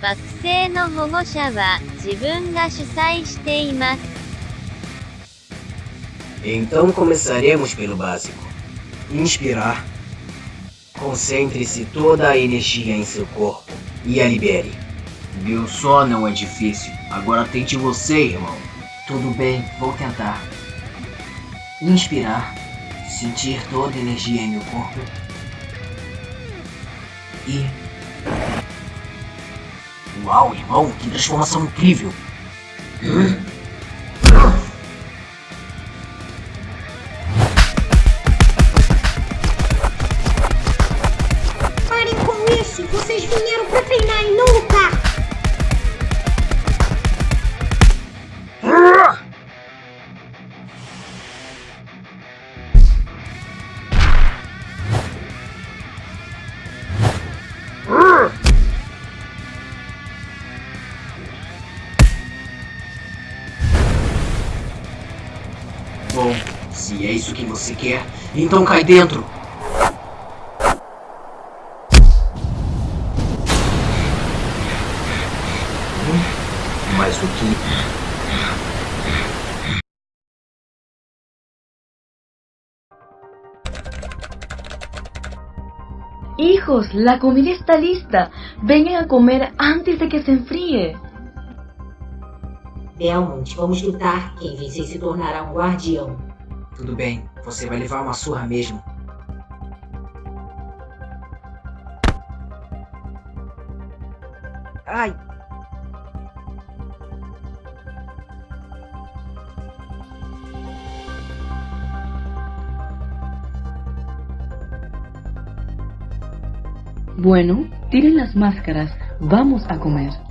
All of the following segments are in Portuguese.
惑星の保護者は自分が主催しています。 Então começaremos pelo básico. Inspirar. Concentre-se toda a energia em seu corpo e a libere. Meu só não é difícil. Agora tente você, irmão. Tudo bem, vou tentar. Inspirar. Sentir toda a energia em meu corpo. E. Uau, irmão, que transformação incrível. Parem Bom, se é isso que você quer, então cai dentro. Mas o que? Hijos, la comida está lista. Vengan a comer antes de que se enfríe. Belmont, vamos lutar. Quem vencer se tornará um guardião. Tudo bem, você vai levar uma surra mesmo. Ai! Bueno, tiren las máscaras. Vamos a comer.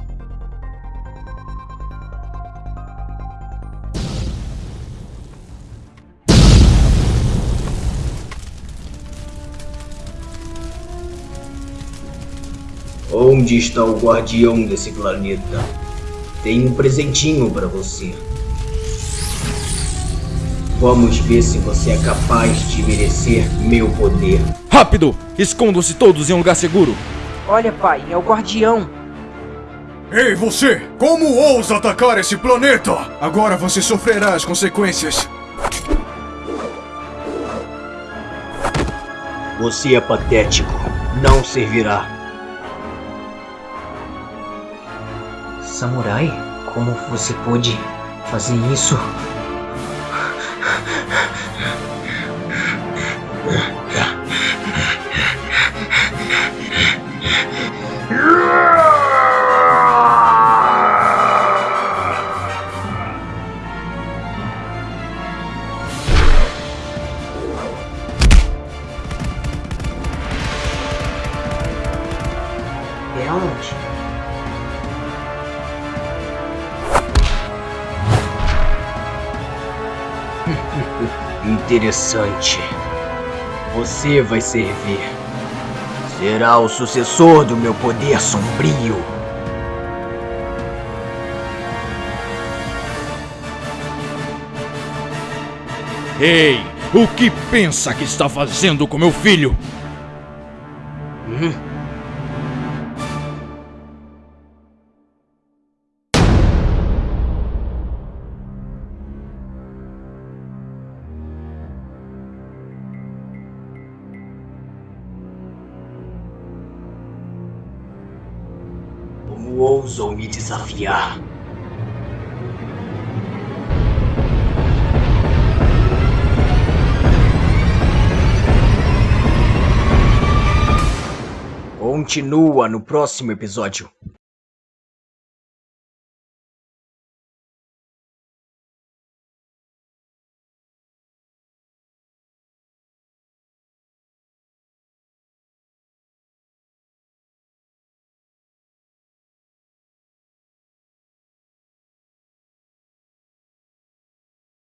Onde está o guardião desse planeta? Tenho um presentinho para você. Vamos ver se você é capaz de merecer meu poder. Rápido! Escondam-se todos em um lugar seguro! Olha, pai, é o guardião. Ei, você! Como ousa atacar esse planeta? Agora você sofrerá as consequências. Você é patético. Não servirá. Samurai, como você pôde fazer isso? Belmont? Interessante. Você vai servir. Será o sucessor do meu poder sombrio. Ei! O que pensa que está fazendo com meu filho? Como ousam me desafiar? Continua no próximo episódio.